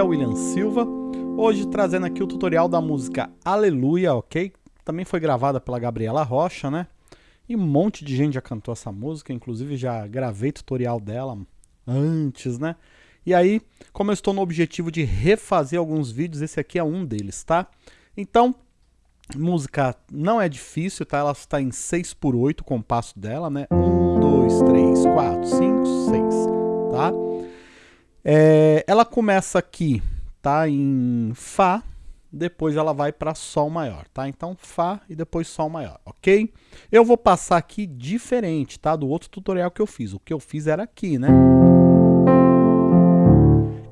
é o William Silva, hoje trazendo aqui o tutorial da música Aleluia, ok? Também foi gravada pela Gabriela Rocha, né? E um monte de gente já cantou essa música, inclusive já gravei tutorial dela antes, né? E aí, como eu estou no objetivo de refazer alguns vídeos, esse aqui é um deles, tá? Então, música não é difícil, tá? Ela está em 6 por 8 o compasso dela, né? 1, 2, 3, 4, 5, 6, tá? É, ela começa aqui, tá? Em Fá, depois ela vai para Sol maior, tá? Então Fá e depois Sol maior, ok? Eu vou passar aqui diferente, tá? Do outro tutorial que eu fiz. O que eu fiz era aqui, né?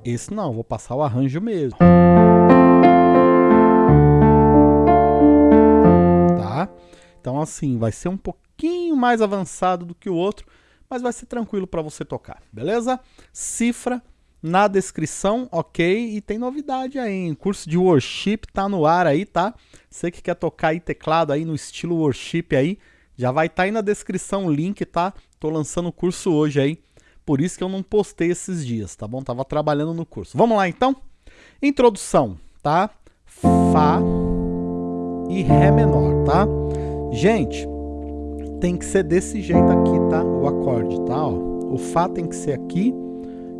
Esse não, vou passar o arranjo mesmo. Tá? Então assim, vai ser um pouquinho mais avançado do que o outro, mas vai ser tranquilo para você tocar, beleza? Cifra na descrição, ok? E tem novidade aí, hein? curso de worship tá no ar aí, tá? Você que quer tocar aí teclado aí no estilo worship aí, já vai estar tá aí na descrição o link, tá? Tô lançando o curso hoje aí, por isso que eu não postei esses dias, tá bom? Tava trabalhando no curso. Vamos lá então? Introdução, tá? Fá e Ré menor, tá? Gente, tem que ser desse jeito aqui, tá? O acorde, tá? Ó, o Fá tem que ser aqui,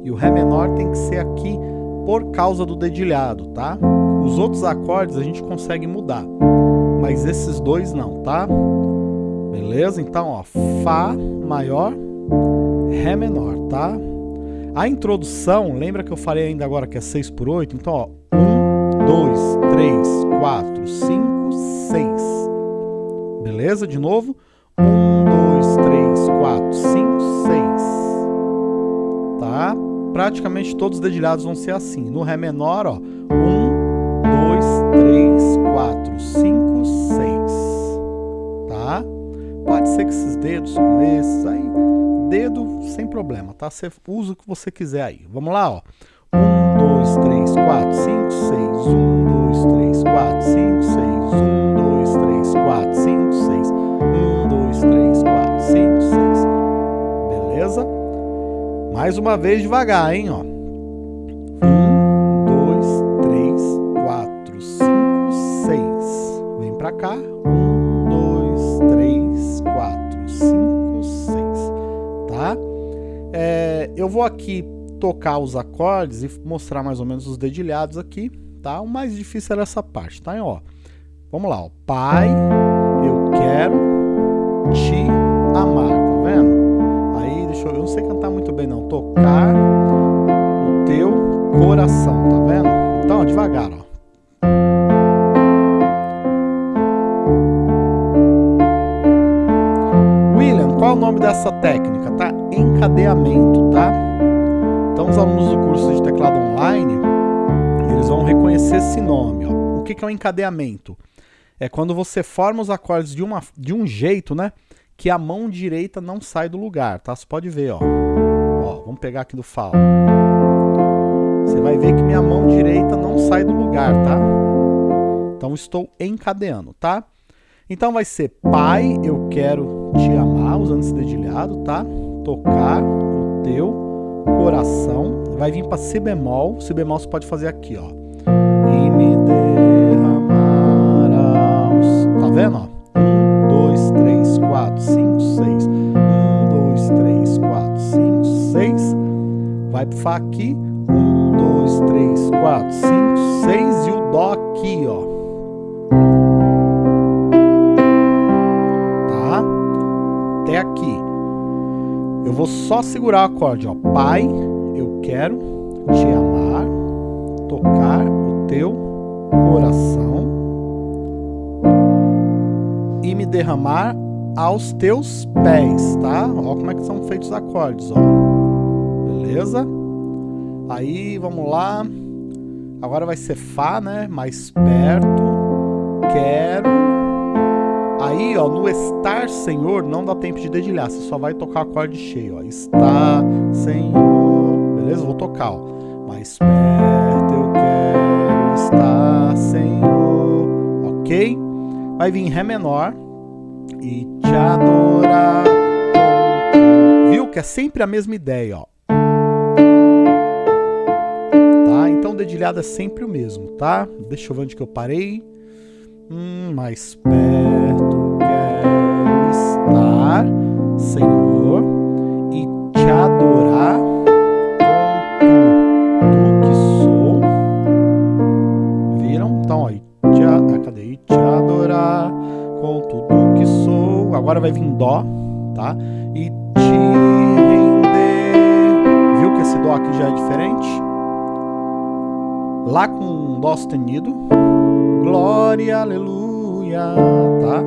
e o Ré menor tem que ser aqui por causa do dedilhado, tá? Os outros acordes a gente consegue mudar, mas esses dois não, tá? Beleza? Então, ó, Fá maior, Ré menor, tá? A introdução, lembra que eu falei ainda agora que é 6 por 8? Então, ó, 1, 2, 3, 4, 5, 6. Beleza? De novo. Praticamente todos os dedilhados vão ser assim. No Ré menor, ó, 1, 2, 3, 4, 5, 6, tá? Pode ser que esses dedos como esses aí, dedo sem problema, tá? Você usa o que você quiser aí. Vamos lá, ó. 1, 2, 3, 4, 5, 6, 1, 2, 3, 4, 5, 6, Mais uma vez devagar, hein? Ó. Um, dois, três, quatro, cinco, seis. Vem pra cá. Um, dois, três, quatro, cinco, seis. Tá? É, eu vou aqui tocar os acordes e mostrar mais ou menos os dedilhados aqui, tá? O mais difícil era essa parte, tá? Ó, vamos lá, ó. Pai, eu quero te amar, tá vendo? deixa eu, eu não sei cantar bem não, tocar o teu coração, tá vendo? Então, devagar, ó. William, qual é o nome dessa técnica? Tá? Encadeamento, tá? Então, os alunos do curso de teclado online, eles vão reconhecer esse nome, ó. O que, que é um encadeamento? É quando você forma os acordes de, uma, de um jeito, né? que a mão direita não sai do lugar, tá? Você pode ver, ó. Vamos pegar aqui do Fá. Você vai ver que minha mão direita não sai do lugar, tá? Então estou encadeando, tá? Então vai ser Pai, eu quero te amar, usando esse dedilhado, tá? Tocar o teu coração. Vai vir para Si bemol. Si bemol você pode fazer aqui, ó. E me derramarás. Tá vendo, ó? 4, 5, Vai pro Fá aqui. 1, 2, 3, 4, 5, 6. E o Dó aqui, ó. Tá? Até aqui. Eu vou só segurar o acorde, ó. Pai, eu quero te amar, tocar o teu coração e me derramar aos teus pés, tá? Ó como é que são feitos os acordes, ó. Beleza? Aí, vamos lá. Agora vai ser Fá, né? Mais perto. Quero. Aí, ó, no estar, Senhor, não dá tempo de dedilhar. Você só vai tocar acorde cheio, ó. Está, Senhor. Beleza? Vou tocar, ó. Mais perto eu quero estar, Senhor. Ok? Vai vir Ré menor e te adorar. Viu que é sempre a mesma ideia, ó. Dedilhado é sempre o mesmo, tá? Deixa eu ver onde que eu parei. Hum, mais perto quero estar, Senhor, e te adorar com tudo que sou. Viram? Então, ó, ah, cadê? E te adorar com tudo que sou. Agora vai vir Dó, tá? E te render. Viu que esse Dó aqui já é diferente? Lá com Dó sustenido glória, aleluia, tá?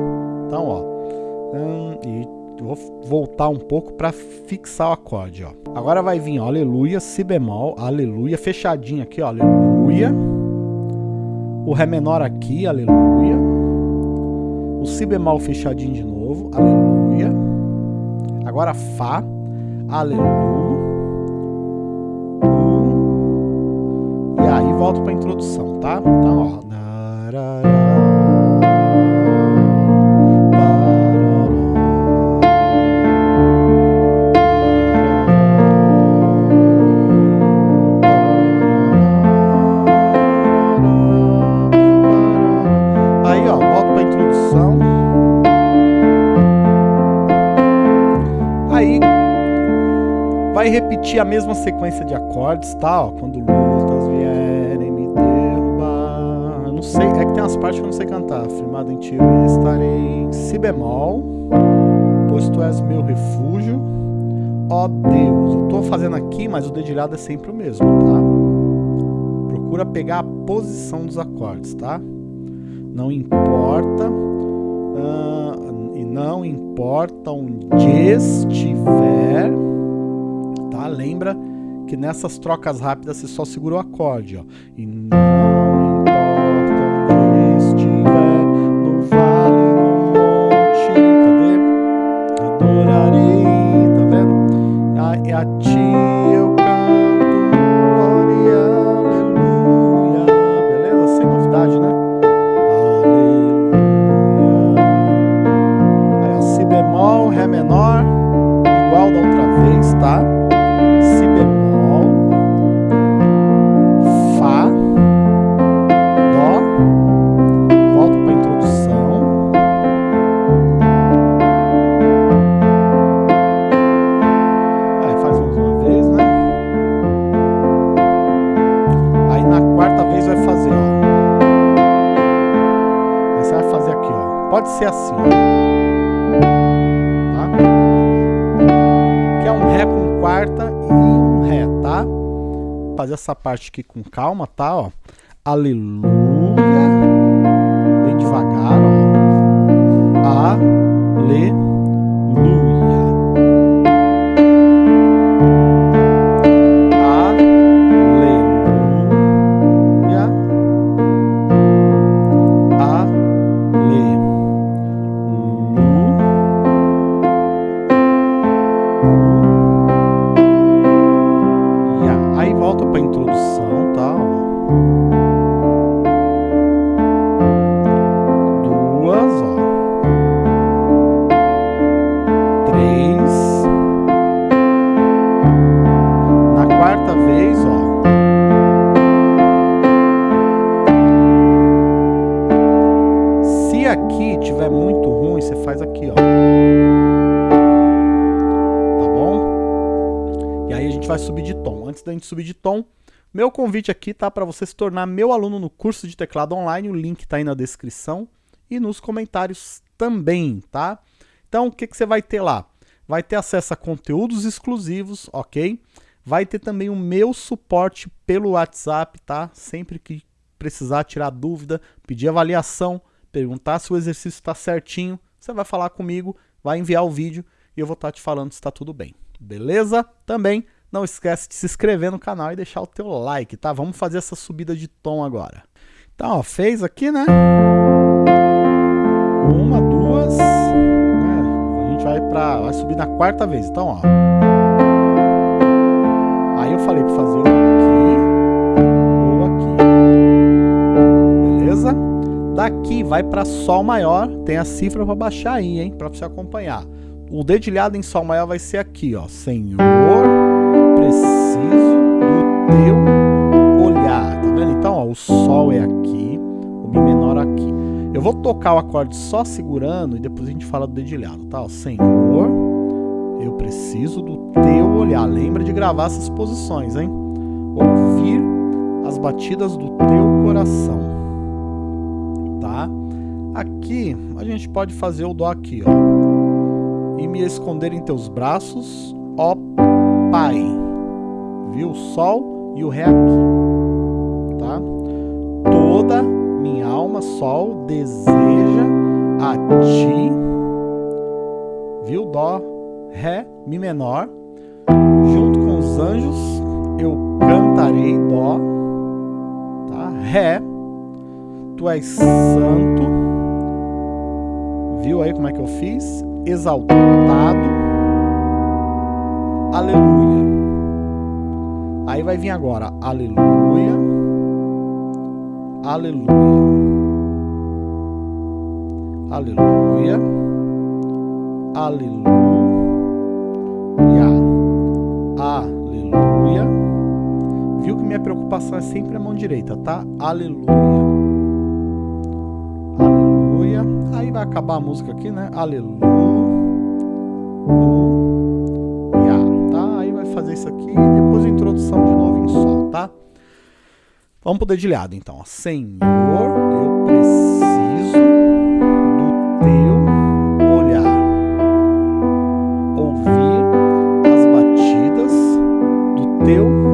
Então, ó, hum, e vou voltar um pouco para fixar o acorde, ó. Agora vai vir, ó, aleluia, si bemol, aleluia, fechadinho aqui, ó, aleluia. O ré menor aqui, aleluia. O si bemol fechadinho de novo, aleluia. Agora fá, aleluia. Volto para introdução, tá? Então, ó, Aí, ó, volto para introdução. Aí vai repetir a mesma sequência de acordes, tá? Ó, quando lutas vierem umas partes que eu não sei cantar. Firmado em ti eu estarei. Si bemol, pois tu és meu refúgio. Ó Deus, eu tô fazendo aqui, mas o dedilhado é sempre o mesmo, tá? Procura pegar a posição dos acordes, tá? Não importa, uh, e não importa onde estiver, tá? Lembra que nessas trocas rápidas você só segura o acorde, ó. E A, ti eu canto, glória, aleluia. Beleza? Sem novidade, né? Aleluia. Aí, ó, si bemol, ré menor, igual da outra vez, tá? Fazer essa parte aqui com calma, tá? Ó. Aleluia. Bem devagar, ó. Aleluia. Se tiver muito ruim, você faz aqui, ó. Tá bom? E aí a gente vai subir de tom. Antes da gente subir de tom, meu convite aqui tá para você se tornar meu aluno no curso de teclado online. O link tá aí na descrição e nos comentários também, tá? Então, o que, que você vai ter lá? Vai ter acesso a conteúdos exclusivos, ok? Vai ter também o meu suporte pelo WhatsApp, tá? Sempre que precisar tirar dúvida, pedir avaliação, perguntar se o exercício está certinho, você vai falar comigo, vai enviar o vídeo e eu vou estar te falando se está tudo bem. Beleza? Também não esquece de se inscrever no canal e deixar o teu like, tá? Vamos fazer essa subida de tom agora. Então, ó, fez aqui, né? Uma, duas. né? A gente vai para, vai subir na quarta vez. Então, ó. Aí eu falei para fazer Daqui vai para Sol maior. Tem a cifra para baixar aí, hein? Para você acompanhar. O dedilhado em Sol maior vai ser aqui, ó. Senhor, preciso do teu olhar, tá o Sol é aqui, o Mi menor aqui. Eu vou tocar o acorde só segurando e depois a gente fala do dedilhado, tá? Senhor, eu preciso do teu olhar. Lembra de gravar essas posições, hein? Ouvir as batidas do teu coração, tá? Aqui a gente pode fazer o Dó aqui, ó. E me esconder em teus braços, ó Pai. Viu? O Sol e o Ré aqui, tá? Toda minha alma, Sol, deseja a Ti. Viu? Dó, Ré, Mi menor. Junto com os anjos, eu cantarei Dó, tá? Ré. Tu és santo. Viu aí como é que eu fiz? Exaltado. Aleluia. Aí vai vir agora, aleluia, aleluia, aleluia, aleluia, aleluia. Viu que minha preocupação é sempre a mão direita, tá? Aleluia. Vai acabar a música aqui, né? Aleluia fazer isso aqui e depois a introdução de novo em Sol, tá? Vamos pro dedilhado, então. Senhor, eu preciso do teu olhar. Ouvir as batidas do teu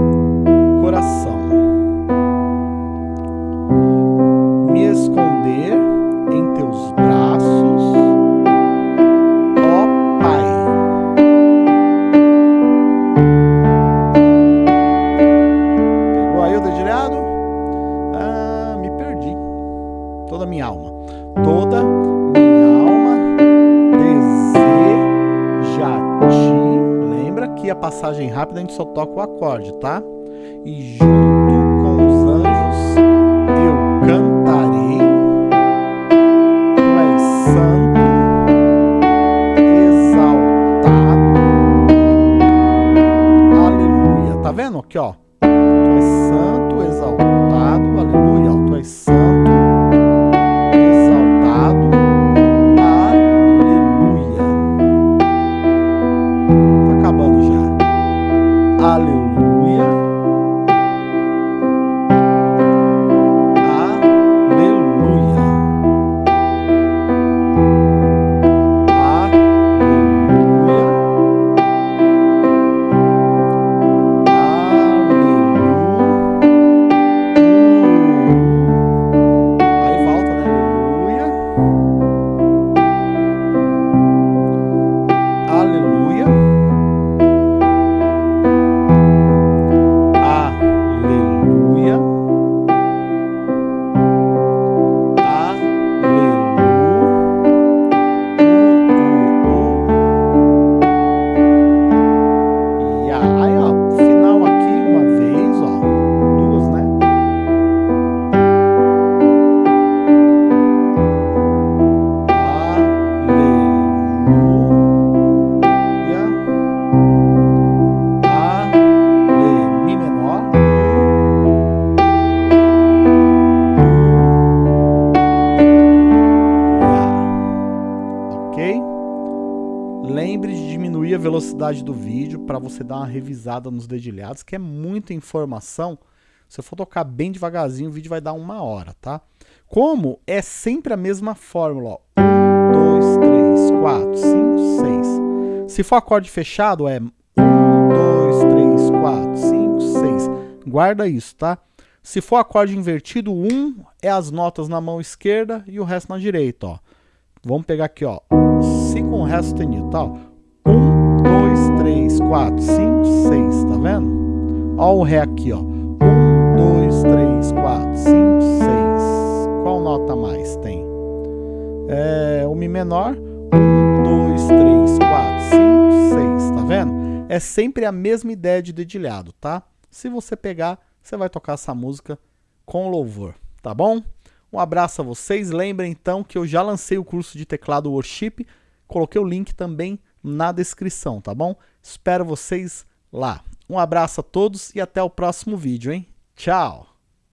A passagem rápida a gente só toca o acorde, tá? E junto com os anjos eu cantarei. Tu és santo, exaltado. Aleluia. Tá vendo aqui, ó? Tu és santo, exaltado. Velocidade do vídeo para você dar uma revisada nos dedilhados, que é muita informação. Se eu for tocar bem devagarzinho, o vídeo vai dar uma hora, tá? Como é sempre a mesma fórmula, ó. 1, 2, 3, 4, 5, 6. Se for acorde fechado, é 1, 2, 3, 4, 5, 6. Guarda isso, tá? Se for acorde invertido, 1 é as notas na mão esquerda e o resto na direita, ó. Vamos pegar aqui, ó. Si com Ré sustenido, tá? 1, 2, 3, 4, 5, 6, tá vendo? Ó o Ré aqui, ó. 1, 2, 3, 4, 5, 6. Qual nota mais tem? É, o Mi menor. 1, 2, 3, 4, 5, 6, tá vendo? É sempre a mesma ideia de dedilhado, tá? Se você pegar, você vai tocar essa música com louvor, tá bom? Um abraço a vocês. Lembrem então que eu já lancei o curso de teclado Worship. Coloquei o link também na descrição, tá bom? Espero vocês lá. Um abraço a todos e até o próximo vídeo, hein? Tchau!